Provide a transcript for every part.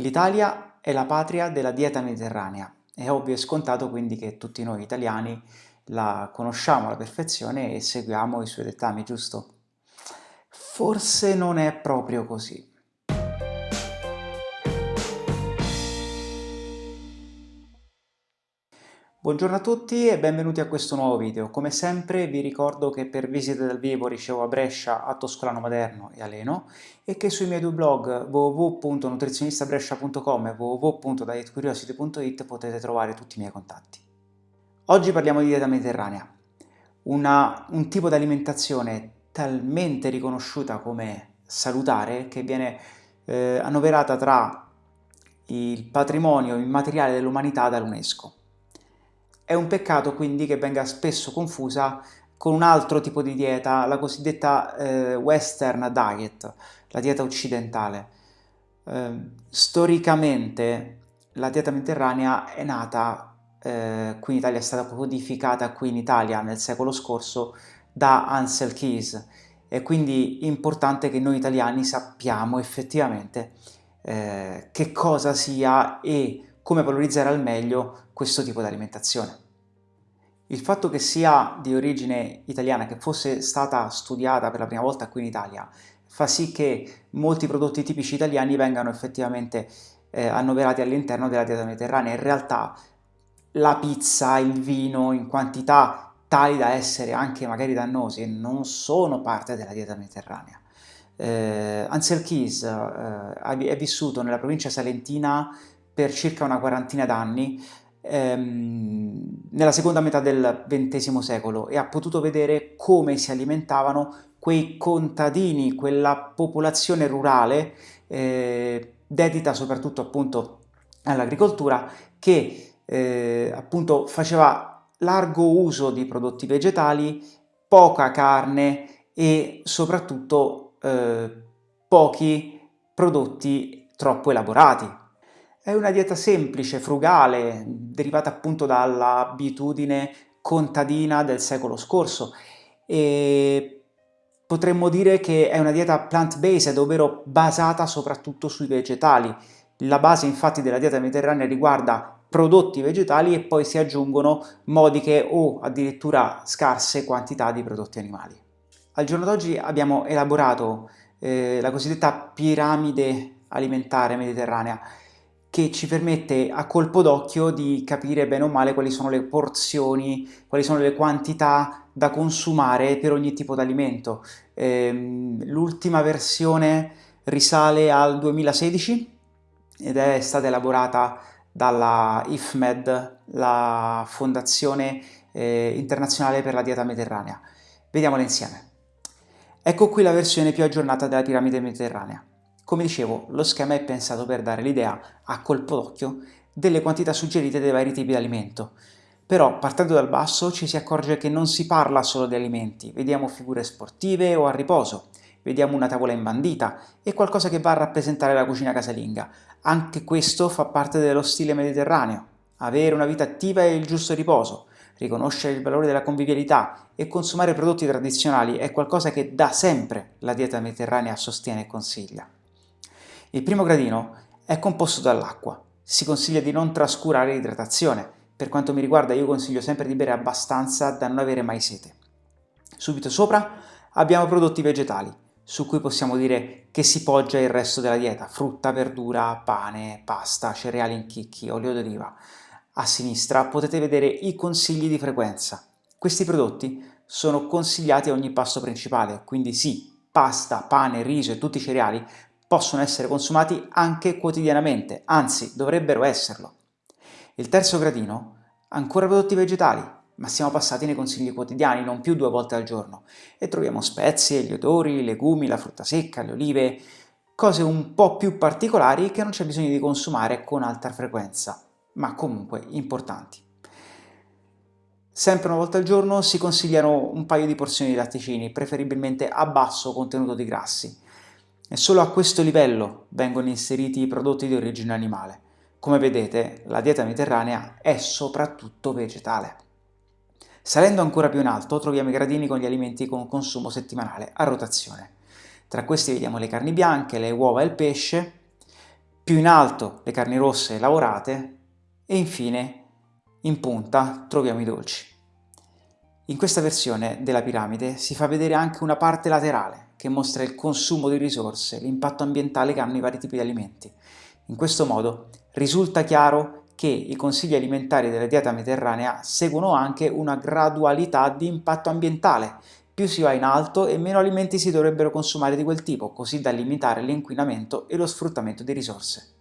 L'Italia è la patria della dieta mediterranea. È ovvio e scontato quindi che tutti noi italiani la conosciamo alla perfezione e seguiamo i suoi dettami, giusto? Forse non è proprio così. Buongiorno a tutti e benvenuti a questo nuovo video. Come sempre vi ricordo che per visite dal vivo ricevo a Brescia, a Toscolano Maderno e a Leno e che sui miei due blog www.nutrizionistabrescia.com e www.dietcuriosity.it potete trovare tutti i miei contatti. Oggi parliamo di dieta mediterranea, una, un tipo di alimentazione talmente riconosciuta come salutare che viene eh, annoverata tra il patrimonio immateriale dell'umanità dall'UNESCO. È un peccato quindi che venga spesso confusa con un altro tipo di dieta, la cosiddetta eh, western diet, la dieta occidentale. Eh, storicamente la dieta mediterranea è nata, eh, qui in Italia è stata codificata qui in Italia nel secolo scorso da Ansel Keys, è quindi importante che noi italiani sappiamo effettivamente eh, che cosa sia e come valorizzare al meglio questo tipo di alimentazione. Il fatto che sia di origine italiana, che fosse stata studiata per la prima volta qui in Italia, fa sì che molti prodotti tipici italiani vengano effettivamente eh, annoverati all'interno della dieta mediterranea. In realtà la pizza, il vino in quantità tali da essere anche magari dannosi non sono parte della dieta mediterranea. Eh, Ansel Keys eh, è vissuto nella provincia salentina per circa una quarantina d'anni, ehm, nella seconda metà del XX secolo e ha potuto vedere come si alimentavano quei contadini, quella popolazione rurale eh, dedita soprattutto appunto all'agricoltura che eh, appunto faceva largo uso di prodotti vegetali, poca carne e soprattutto eh, pochi prodotti troppo elaborati. È una dieta semplice, frugale, derivata appunto dall'abitudine contadina del secolo scorso e potremmo dire che è una dieta plant-based, ovvero basata soprattutto sui vegetali. La base infatti della dieta mediterranea riguarda prodotti vegetali e poi si aggiungono modiche o addirittura scarse quantità di prodotti animali. Al giorno d'oggi abbiamo elaborato eh, la cosiddetta piramide alimentare mediterranea, che ci permette a colpo d'occhio di capire bene o male quali sono le porzioni, quali sono le quantità da consumare per ogni tipo di alimento. Ehm, L'ultima versione risale al 2016 ed è stata elaborata dalla IFMED, la Fondazione eh, Internazionale per la Dieta Mediterranea. Vediamola insieme. Ecco qui la versione più aggiornata della piramide mediterranea. Come dicevo, lo schema è pensato per dare l'idea, a colpo d'occhio, delle quantità suggerite dai vari tipi di alimento. Però, partendo dal basso, ci si accorge che non si parla solo di alimenti, vediamo figure sportive o a riposo, vediamo una tavola imbandita e qualcosa che va a rappresentare la cucina casalinga. Anche questo fa parte dello stile mediterraneo. Avere una vita attiva e il giusto riposo, riconoscere il valore della convivialità e consumare prodotti tradizionali è qualcosa che da sempre la dieta mediterranea sostiene e consiglia. Il primo gradino è composto dall'acqua. Si consiglia di non trascurare l'idratazione. Per quanto mi riguarda io consiglio sempre di bere abbastanza da non avere mai sete. Subito sopra abbiamo prodotti vegetali, su cui possiamo dire che si poggia il resto della dieta, frutta, verdura, pane, pasta, cereali in chicchi, olio d'oliva. A sinistra potete vedere i consigli di frequenza. Questi prodotti sono consigliati a ogni pasto principale, quindi sì, pasta, pane, riso e tutti i cereali possono essere consumati anche quotidianamente, anzi dovrebbero esserlo. Il terzo gradino, ancora prodotti vegetali, ma siamo passati nei consigli quotidiani, non più due volte al giorno, e troviamo spezie, gli odori, i legumi, la frutta secca, le olive, cose un po' più particolari che non c'è bisogno di consumare con alta frequenza, ma comunque importanti. Sempre una volta al giorno si consigliano un paio di porzioni di latticini, preferibilmente a basso contenuto di grassi, e solo a questo livello vengono inseriti i prodotti di origine animale. Come vedete, la dieta mediterranea è soprattutto vegetale. Salendo ancora più in alto troviamo i gradini con gli alimenti con consumo settimanale a rotazione. Tra questi vediamo le carni bianche, le uova e il pesce, più in alto le carni rosse lavorate e infine in punta troviamo i dolci. In questa versione della piramide si fa vedere anche una parte laterale che mostra il consumo di risorse, l'impatto ambientale che hanno i vari tipi di alimenti. In questo modo risulta chiaro che i consigli alimentari della dieta mediterranea seguono anche una gradualità di impatto ambientale. Più si va in alto e meno alimenti si dovrebbero consumare di quel tipo, così da limitare l'inquinamento e lo sfruttamento di risorse.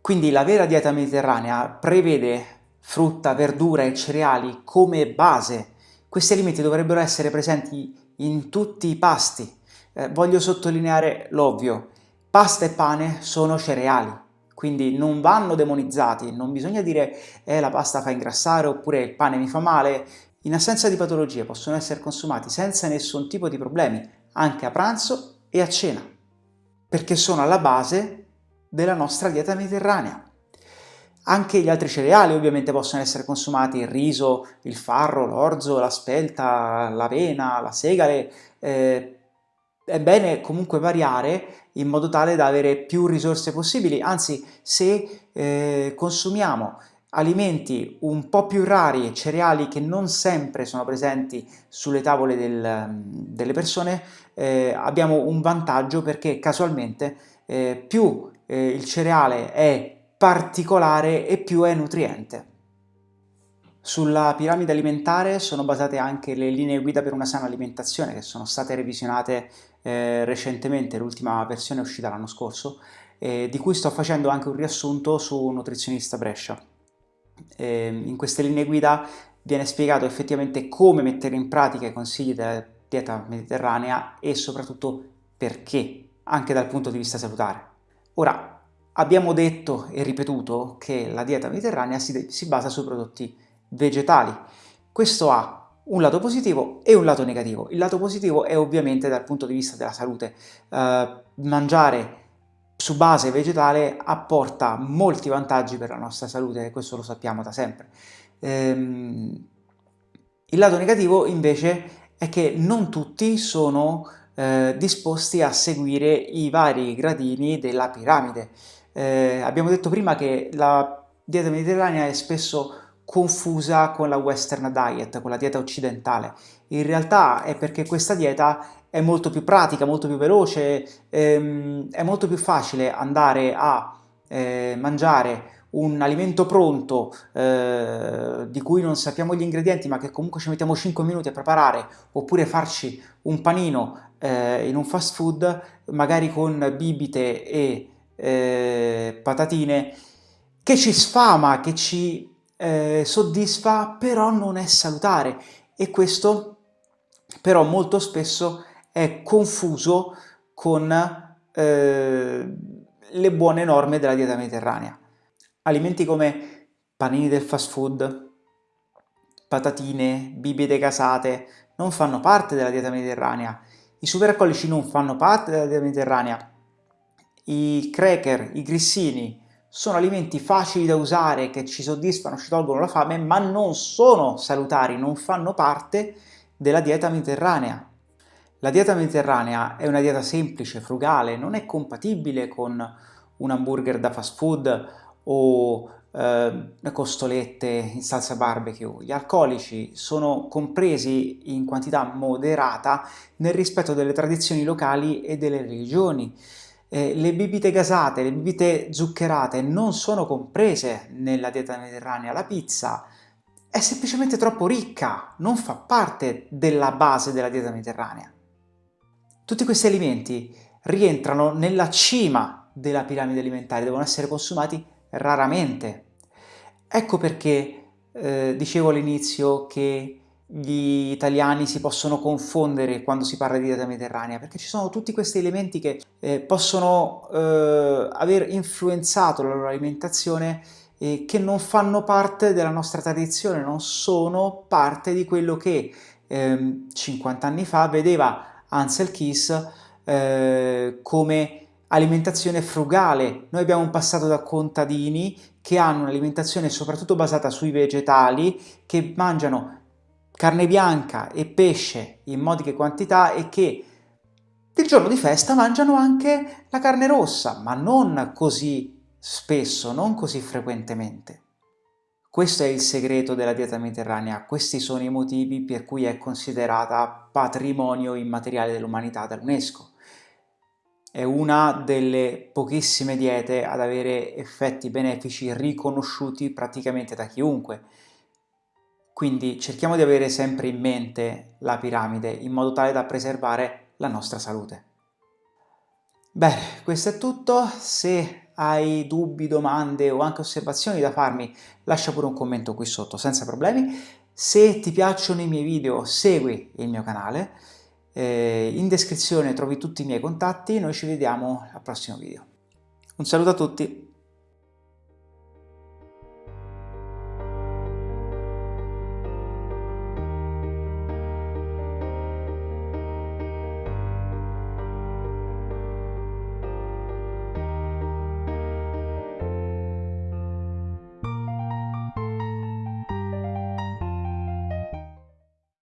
Quindi la vera dieta mediterranea prevede frutta, verdura e cereali come base. Questi alimenti dovrebbero essere presenti in tutti i pasti. Eh, voglio sottolineare l'ovvio, pasta e pane sono cereali, quindi non vanno demonizzati, non bisogna dire eh, la pasta fa ingrassare oppure il pane mi fa male. In assenza di patologie possono essere consumati senza nessun tipo di problemi, anche a pranzo e a cena, perché sono alla base della nostra dieta mediterranea. Anche gli altri cereali ovviamente possono essere consumati, il riso, il farro, l'orzo, la spelta, l'avena, la segale, eh, è bene comunque variare in modo tale da avere più risorse possibili, anzi se eh, consumiamo alimenti un po' più rari e cereali che non sempre sono presenti sulle tavole del, delle persone, eh, abbiamo un vantaggio perché casualmente eh, più eh, il cereale è particolare e più è nutriente. Sulla piramide alimentare sono basate anche le linee guida per una sana alimentazione che sono state revisionate eh, recentemente, l'ultima versione è uscita l'anno scorso, eh, di cui sto facendo anche un riassunto su Nutrizionista Brescia. Eh, in queste linee guida viene spiegato effettivamente come mettere in pratica i consigli della dieta mediterranea e soprattutto perché, anche dal punto di vista salutare. Ora, abbiamo detto e ripetuto che la dieta mediterranea si, si basa su prodotti vegetali. Questo ha un lato positivo e un lato negativo. Il lato positivo è ovviamente dal punto di vista della salute. Uh, mangiare su base vegetale apporta molti vantaggi per la nostra salute e questo lo sappiamo da sempre. Ehm, il lato negativo invece è che non tutti sono eh, disposti a seguire i vari gradini della piramide. Eh, abbiamo detto prima che la dieta mediterranea è spesso confusa con la western diet, con la dieta occidentale. In realtà è perché questa dieta è molto più pratica, molto più veloce, ehm, è molto più facile andare a eh, mangiare un alimento pronto eh, di cui non sappiamo gli ingredienti ma che comunque ci mettiamo 5 minuti a preparare oppure farci un panino eh, in un fast food magari con bibite e eh, patatine che ci sfama, che ci eh, soddisfa, però non è salutare. E questo però molto spesso è confuso con eh, le buone norme della dieta mediterranea. Alimenti come panini del fast food, patatine, bibite gasate non fanno parte della dieta mediterranea, i superalcolici non fanno parte della dieta mediterranea, i cracker, i grissini, sono alimenti facili da usare, che ci soddisfano, ci tolgono la fame, ma non sono salutari, non fanno parte della dieta mediterranea. La dieta mediterranea è una dieta semplice, frugale, non è compatibile con un hamburger da fast food o eh, costolette in salsa barbecue. Gli alcolici sono compresi in quantità moderata nel rispetto delle tradizioni locali e delle religioni. Eh, le bibite gasate, le bibite zuccherate non sono comprese nella dieta mediterranea, la pizza è semplicemente troppo ricca, non fa parte della base della dieta mediterranea. Tutti questi alimenti rientrano nella cima della piramide alimentare, devono essere consumati raramente. Ecco perché eh, dicevo all'inizio che gli italiani si possono confondere quando si parla di dieta mediterranea, perché ci sono tutti questi elementi che eh, possono eh, aver influenzato la loro alimentazione e che non fanno parte della nostra tradizione, non sono parte di quello che eh, 50 anni fa vedeva Ansel Keys eh, come alimentazione frugale. Noi abbiamo un passato da contadini che hanno un'alimentazione soprattutto basata sui vegetali, che mangiano carne bianca e pesce in modiche quantità e che il giorno di festa mangiano anche la carne rossa, ma non così spesso, non così frequentemente. Questo è il segreto della dieta mediterranea, questi sono i motivi per cui è considerata patrimonio immateriale dell'umanità dall'UNESCO. È una delle pochissime diete ad avere effetti benefici riconosciuti praticamente da chiunque. Quindi cerchiamo di avere sempre in mente la piramide in modo tale da preservare la nostra salute. Bene, questo è tutto. Se hai dubbi, domande o anche osservazioni da farmi, lascia pure un commento qui sotto senza problemi. Se ti piacciono i miei video, segui il mio canale. Eh, in descrizione trovi tutti i miei contatti. Noi ci vediamo al prossimo video. Un saluto a tutti!